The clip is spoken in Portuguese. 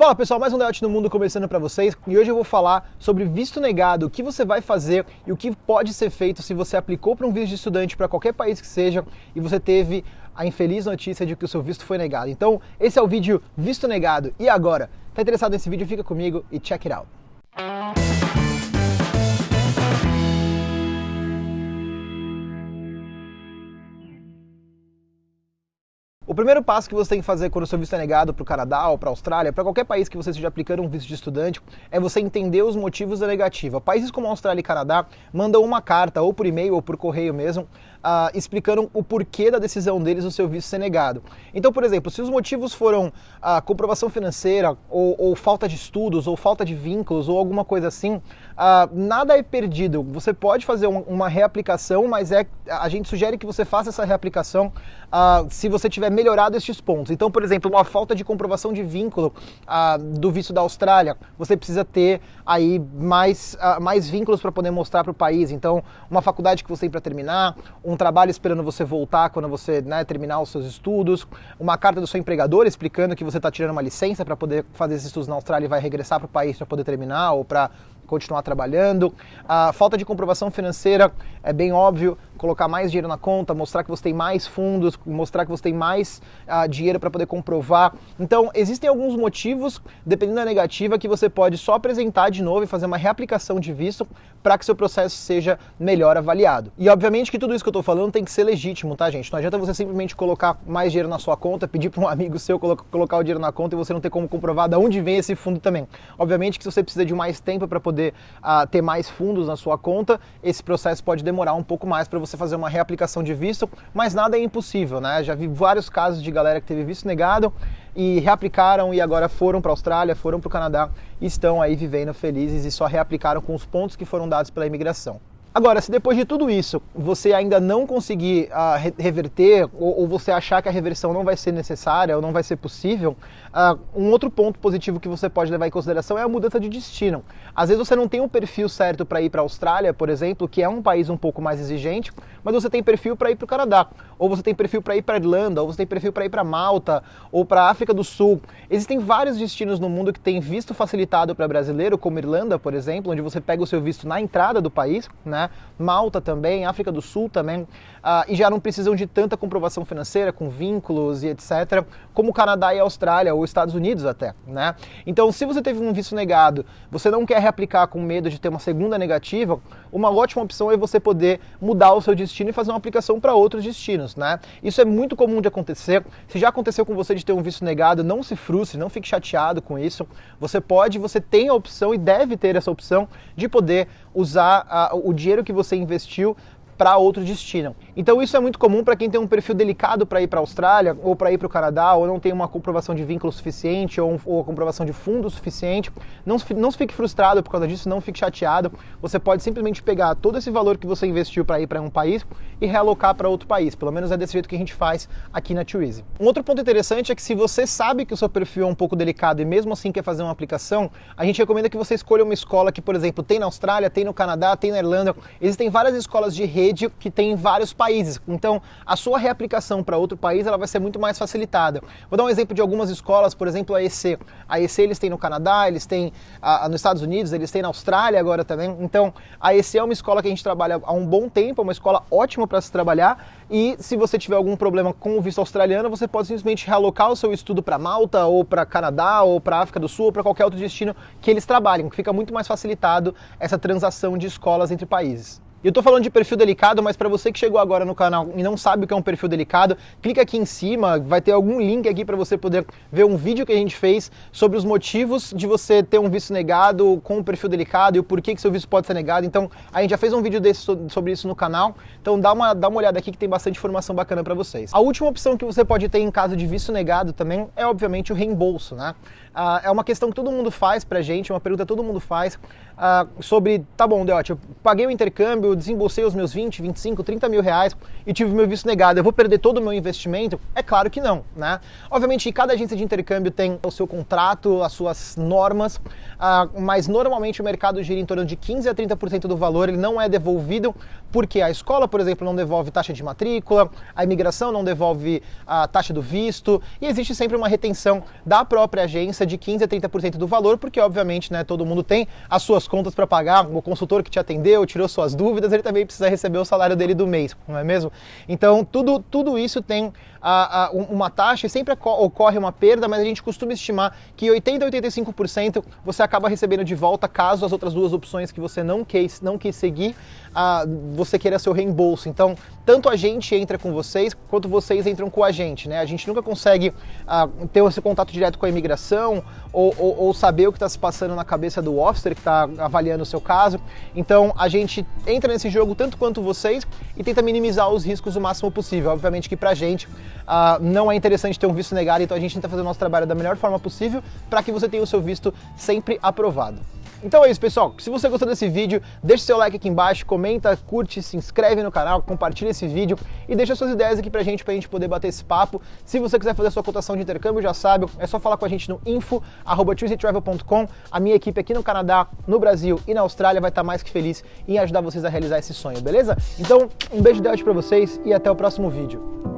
Fala pessoal, mais um Debate no Mundo começando para vocês e hoje eu vou falar sobre visto negado, o que você vai fazer e o que pode ser feito se você aplicou para um visto de estudante para qualquer país que seja e você teve a infeliz notícia de que o seu visto foi negado. Então, esse é o vídeo Visto Negado. E agora? Tá interessado nesse vídeo? Fica comigo e check it out. O primeiro passo que você tem que fazer quando o seu visto é negado para o Canadá ou para a Austrália, para qualquer país que você esteja aplicando um visto de estudante, é você entender os motivos da negativa. Países como Austrália e Canadá mandam uma carta, ou por e-mail ou por correio mesmo, uh, explicando o porquê da decisão deles do seu visto ser negado. Então, por exemplo, se os motivos foram a uh, comprovação financeira, ou, ou, falta de estudos, ou falta de vínculos, ou alguma coisa assim, uh, nada é perdido. Você pode fazer um, uma reaplicação, mas é, a gente sugere que você faça essa reaplicação ah, se você tiver melhorado estes pontos. Então, por exemplo, uma falta de comprovação de vínculo do visto da Austrália, você precisa ter aí mais, mais vínculos para poder mostrar para o país. Então, uma faculdade que você tem para terminar, trabalho esperando você voltar quando você né, terminar os seus estudos, uma carta do seu empregador explicando que você está tirando uma licença para poder fazer esses estudos na Austrália e vai regressar para o país para poder terminar ou para continuar trabalhando. A falta de comprovação financeira é bem óbvio, colocar mais dinheiro na conta, mostrar que você tem mais fundos, mostrar que você tem mais uh, dinheiro para poder comprovar. Então, existem alguns motivos, dependendo da negativa, que você pode só apresentar de novo e fazer uma reaplicação de visto para que seu processo seja melhor avaliado. E obviamente que tudo isso que eu estou falando tem que ser legítimo, tá, gente? Não adianta você simplesmente colocar mais dinheiro na sua conta, pedir para um amigo seu colocar o dinheiro na conta e você não ter como comprovar de onde vem esse fundo também. Obviamente que se você precisa de mais tempo para poder uh, ter mais fundos na sua conta, esse processo pode demorar um pouco mais para você fazer uma reaplicação de visto, mas nada é impossível, né? Já vi vários casos de galera que teve visto negado e reaplicaram e agora foram para a Austrália, foram para o Canadá e estão aí vivendo felizes e só reaplicaram com os pontos que foram dados pela imigração. Agora, se depois de tudo isso você ainda não conseguir uh, reverter ou, ou, você achar que a reversão não vai ser necessária ou não vai ser possível, uh, um outro ponto positivo que você pode levar em consideração é a mudança de destino. Às vezes você não tem um perfil certo para ir para a Austrália, por exemplo, que é um país um pouco mais exigente, mas você tem perfil para ir para o Canadá, ou você tem perfil para ir para Irlanda, ou você tem perfil para ir para Malta, ou para a África do Sul. Existem vários destinos no mundo que têm visto facilitado para brasileiro, como Irlanda, por exemplo, onde você pega o seu visto na entrada do país, né? Né? Malta também, África do Sul também, uh, e já não precisam de tanta comprovação financeira com vínculos e etc, como Canadá e Austrália, ou Estados Unidos até, né? Então, se você teve um visto negado, você não quer reaplicar com medo de ter uma segunda negativa, uma ótima opção é você poder mudar o seu destino e fazer uma aplicação para outros destinos, né? Isso é muito comum de acontecer. Se já aconteceu com você de ter um visto negado, não se frustre, não fique chateado com isso. Você pode, você tem a opção e deve ter essa opção de poder usar uh, o dinheiro que você investiu para outro destino. Então isso é muito comum para quem tem um perfil delicado para ir para a Austrália ou para ir para o Canadá ou não tem uma comprovação de vínculo suficiente ou, ou comprovação de fundo suficiente. Não, não fique frustrado por causa disso, não fique chateado. Você pode simplesmente pegar todo esse valor que você investiu para ir para um país e realocar para outro país. Pelo menos é desse jeito que a gente faz aqui na TwoEasy. Um outro ponto interessante é que se você sabe que o seu perfil é um pouco delicado e mesmo assim quer fazer uma aplicação, a gente recomenda que você escolha uma escola que, por exemplo, tem na Austrália, tem no Canadá, tem na Irlanda. Existem várias escolas de rede rede que tem em vários países. Então, a sua reaplicação para outro país ela vai ser muito mais facilitada. Vou dar um exemplo de algumas escolas, por exemplo, a EC. A EC eles têm no Canadá, eles têm a, a, nos Estados Unidos, eles têm na Austrália agora também. Então, a EC é uma escola que a gente trabalha há um bom tempo, é uma escola ótima para se trabalhar. E se você tiver algum problema com o visto australiano, você pode simplesmente realocar o seu estudo para Malta, ou para Canadá, ou para África do Sul, ou para qualquer outro destino que eles trabalhem, que fica muito mais facilitado essa transação de escolas entre países. E eu tô falando de perfil delicado, mas para você que chegou agora no canal e não sabe o que é um perfil delicado, clica aqui em cima, vai ter algum link aqui para você poder ver um vídeo que a gente fez sobre os motivos de você ter um visto negado com um perfil delicado e o porquê que seu visto pode ser negado. Então, a gente já fez um vídeo desse sobre isso no canal, então dá uma, dá uma olhada aqui que tem bastante informação bacana para vocês. A última opção que você pode ter em caso de visto negado também é, obviamente, o reembolso, né? Ah, é uma questão que todo mundo faz pra gente, uma pergunta que todo mundo faz ah, sobre, tá bom, Deote, eu paguei o intercâmbio, intercâmbio, desembolsei os meus 20, 25, 30 mil reais e tive meu visto negado. Eu vou perder todo o meu investimento? É claro que não, né? Obviamente, cada agência de intercâmbio tem o seu contrato, as suas normas, uh, mas normalmente o mercado gira em torno de 15 a 30% do valor, ele não é devolvido porque a escola, por exemplo, não devolve taxa de matrícula, a imigração não devolve a taxa do visto e existe sempre uma retenção da própria agência de 15 a 30% do valor, porque obviamente, né, todo mundo tem as suas contas para pagar, o consultor que te atendeu, tirou suas dúvidas, ele também precisa receber o salário dele do mês, não é mesmo? Então, tudo, tudo isso tem a, a, uma taxa e sempre ocorre uma perda, mas a gente costuma estimar que 80 a 85% você acaba recebendo de volta caso as outras duas opções que você não quis, não quis seguir, a, você queira seu reembolso. Então, tanto a gente entra com vocês, quanto vocês entram com a gente. Né? A gente nunca consegue ter esse contato direto com a imigração ou, ou, ou saber o que está se passando na cabeça do officer que está avaliando o seu caso. Então, a gente entra nesse jogo tanto quanto vocês e tenta minimizar os riscos o máximo possível. Obviamente que para a gente uh, não é interessante ter um visto negado, então a gente tenta fazer o nosso trabalho da melhor forma possível para que você tenha o seu visto sempre aprovado. Então é isso, pessoal. Se você gostou desse vídeo, deixe seu like aqui embaixo, comenta, curte, se inscreve no canal, compartilha esse vídeo e deixa suas ideias aqui pra gente, pra gente poder bater esse papo. Se você quiser fazer sua cotação de intercâmbio, já sabe, é só falar com a gente no info@travel.com. A minha equipe aqui no Canadá, no Brasil e na Austrália vai estar mais que feliz em ajudar vocês a realizar esse sonho, beleza? Então, um beijo de Deus para vocês e até o próximo vídeo.